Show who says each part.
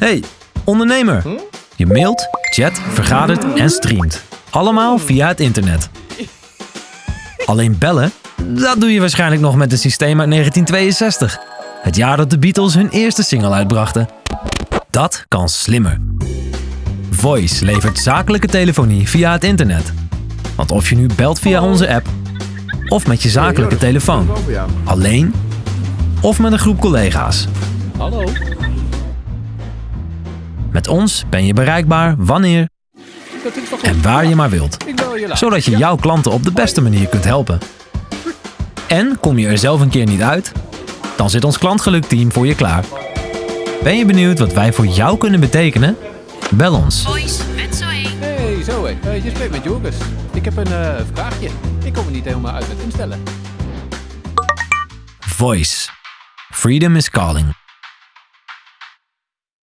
Speaker 1: Hey, ondernemer. Je mailt, chat, vergadert en streamt. Allemaal via het internet. Alleen bellen? Dat doe je waarschijnlijk nog met een systeem uit 1962. Het jaar dat de Beatles hun eerste single uitbrachten. Dat kan slimmer. Voice levert zakelijke telefonie via het internet. Want of je nu belt via onze app, of met je zakelijke telefoon, alleen of met een groep collega's.
Speaker 2: Hallo?
Speaker 1: Met ons ben je bereikbaar wanneer en waar je maar wilt.
Speaker 2: Ik bel je later.
Speaker 1: Zodat je jouw klanten op de beste manier kunt helpen. En kom je er zelf een keer niet uit? Dan zit ons klantgelukteam voor je klaar. Ben je benieuwd wat wij voor jou kunnen betekenen? Bel ons.
Speaker 3: Zoe.
Speaker 2: Hey, zo hé. Eh, je spreekt met Jorgus. Ik heb een eh, vraagje. Ik kom er niet helemaal uit met instellen.
Speaker 1: Voice. Freedom is calling.